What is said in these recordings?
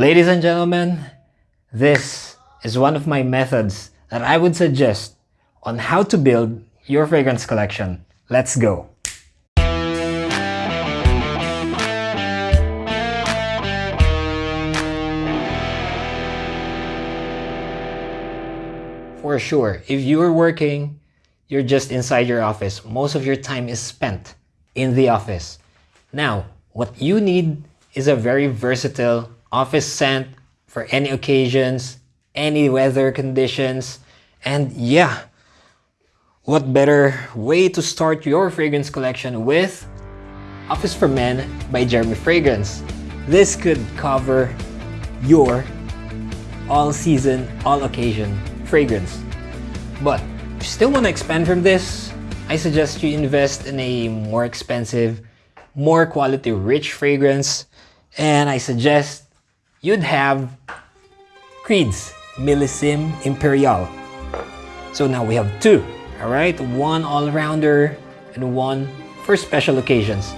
Ladies and gentlemen, this is one of my methods that I would suggest on how to build your fragrance collection. Let's go! For sure, if you're working, you're just inside your office. Most of your time is spent in the office. Now, what you need is a very versatile office scent for any occasions, any weather conditions, and yeah, what better way to start your fragrance collection with Office for Men by Jeremy Fragrance. This could cover your all season, all occasion fragrance. But if you still want to expand from this, I suggest you invest in a more expensive, more quality rich fragrance. And I suggest you'd have Creed's Millésime Imperial. So now we have two, all right? One all-rounder and one for special occasions.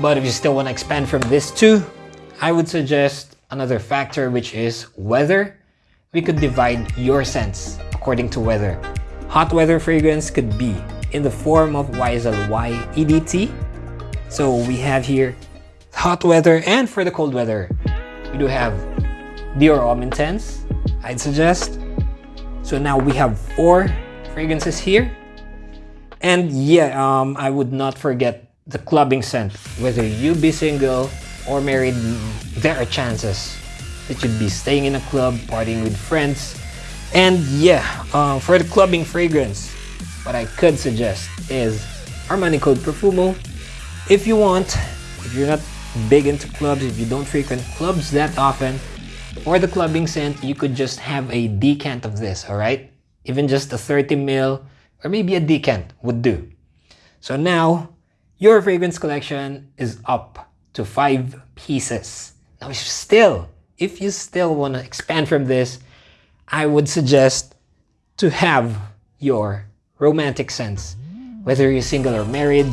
But if you still want to expand from this two, I would suggest another factor which is weather we could divide your scents according to weather. Hot weather fragrance could be in the form of YSL Y EDT. So we have here hot weather and for the cold weather, we do have Dior Intense, I'd suggest. So now we have four fragrances here. And yeah, um, I would not forget the clubbing scent. Whether you be single or married, there are chances that you'd be staying in a club, partying with friends. And yeah, uh, for the clubbing fragrance, what I could suggest is Armani Code Profumo. If you want, if you're not big into clubs, if you don't frequent clubs that often, or the clubbing scent, you could just have a decant of this, alright? Even just a 30 ml or maybe a decant would do. So now, your fragrance collection is up to five pieces. Now, if still if you still want to expand from this, I would suggest to have your romantic scents. Whether you're single or married,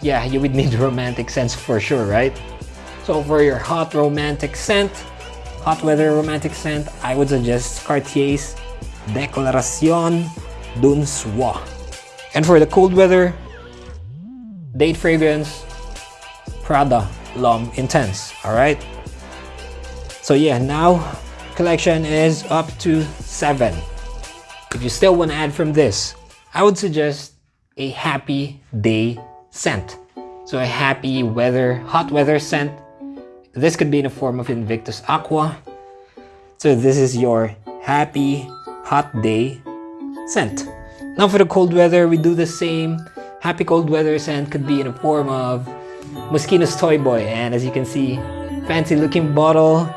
yeah, you would need romantic scents for sure, right? So for your hot romantic scent, hot weather romantic scent, I would suggest Cartier's Declaration d'un Soir. And for the cold weather, date fragrance, Prada L'Homme Intense, alright? So yeah, now collection is up to 7. If you still want to add from this, I would suggest a happy day scent. So a happy weather, hot weather scent. This could be in the form of Invictus Aqua. So this is your happy hot day scent. Now for the cold weather, we do the same. Happy cold weather scent could be in the form of Moschino's Toy Boy. And as you can see, fancy looking bottle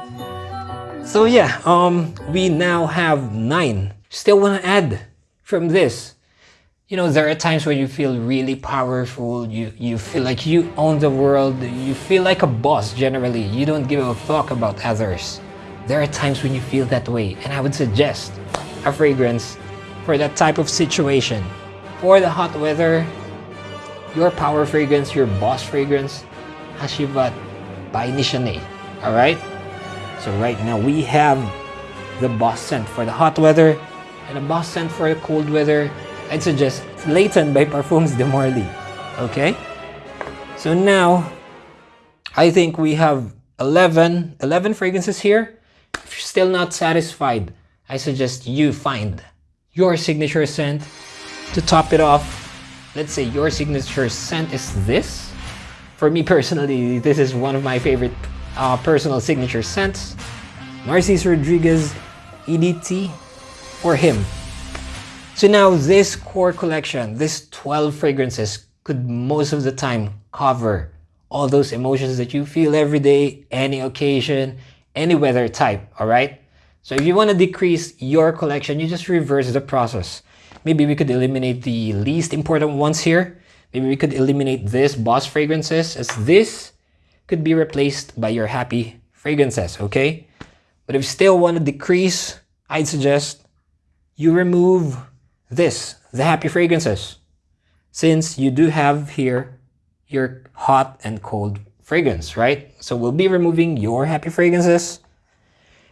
so yeah, um, we now have nine. Still want to add from this. You know, there are times when you feel really powerful. You, you feel like you own the world. You feel like a boss generally. You don't give a fuck about others. There are times when you feel that way. And I would suggest a fragrance for that type of situation. For the hot weather, your power fragrance, your boss fragrance, Hacivat by Nishane. Alright? So right now we have the boss scent for the hot weather and a boss scent for the cold weather. I'd suggest Layton by Parfums de Marly. Okay? So now, I think we have 11, 11 fragrances here. If you're still not satisfied, I suggest you find your signature scent to top it off. Let's say your signature scent is this. For me personally, this is one of my favorite uh, personal signature scents, Narciso Rodriguez EDT for him. So now this core collection, this 12 fragrances could most of the time cover all those emotions that you feel every day, any occasion, any weather type, all right? So if you want to decrease your collection, you just reverse the process. Maybe we could eliminate the least important ones here. Maybe we could eliminate this boss fragrances as this could be replaced by your happy fragrances, okay? But if you still want to decrease, I'd suggest you remove this, the happy fragrances, since you do have here your hot and cold fragrance, right? So we'll be removing your happy fragrances.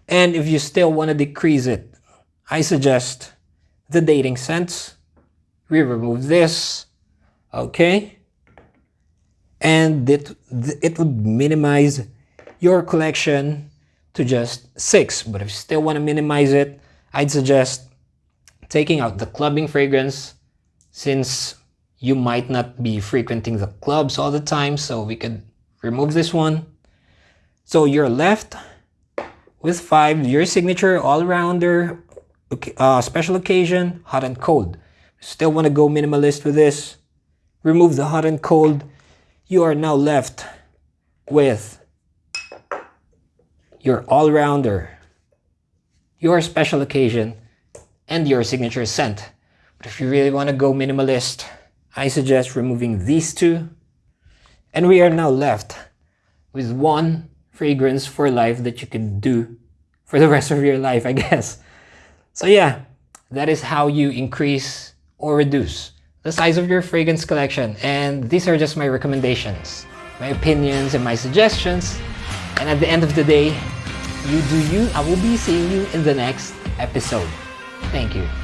And if you still want to decrease it, I suggest the dating scents. We remove this, okay? And it, it would minimize your collection to just six. But if you still want to minimize it, I'd suggest taking out the clubbing fragrance since you might not be frequenting the clubs all the time. So we could remove this one. So you're left with five, your signature all-rounder, uh, special occasion, hot and cold. Still want to go minimalist with this. Remove the hot and cold. You are now left with your all-rounder, your special occasion, and your signature scent. But if you really want to go minimalist, I suggest removing these two. And we are now left with one fragrance for life that you can do for the rest of your life, I guess. So yeah, that is how you increase or reduce the size of your fragrance collection. And these are just my recommendations, my opinions and my suggestions. And at the end of the day, you do you. I will be seeing you in the next episode. Thank you.